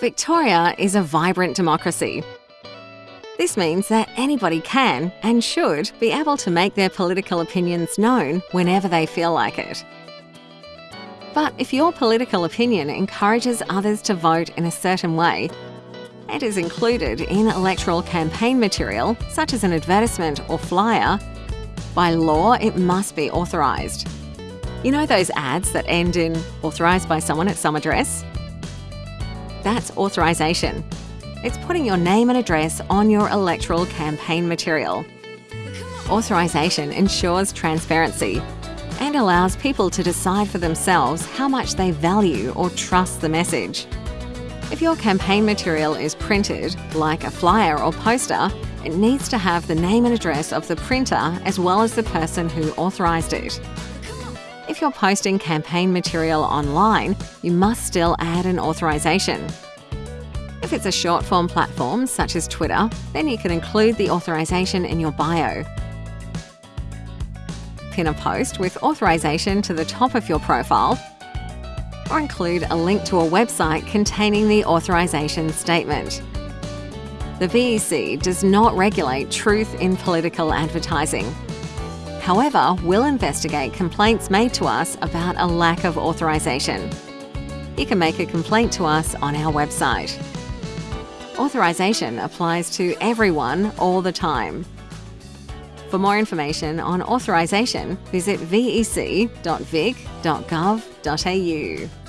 Victoria is a vibrant democracy. This means that anybody can and should be able to make their political opinions known whenever they feel like it. But if your political opinion encourages others to vote in a certain way, and is included in electoral campaign material, such as an advertisement or flyer, by law it must be authorised. You know those ads that end in authorised by someone at some address? That's authorisation. It's putting your name and address on your electoral campaign material. Authorisation ensures transparency and allows people to decide for themselves how much they value or trust the message. If your campaign material is printed, like a flyer or poster, it needs to have the name and address of the printer as well as the person who authorised it. If you're posting campaign material online, you must still add an authorisation. If it's a short form platform such as Twitter, then you can include the authorisation in your bio. Pin a post with authorisation to the top of your profile or include a link to a website containing the authorisation statement. The VEC does not regulate truth in political advertising. However, we'll investigate complaints made to us about a lack of authorisation. You can make a complaint to us on our website. Authorisation applies to everyone all the time. For more information on authorisation, visit vec.vic.gov.au.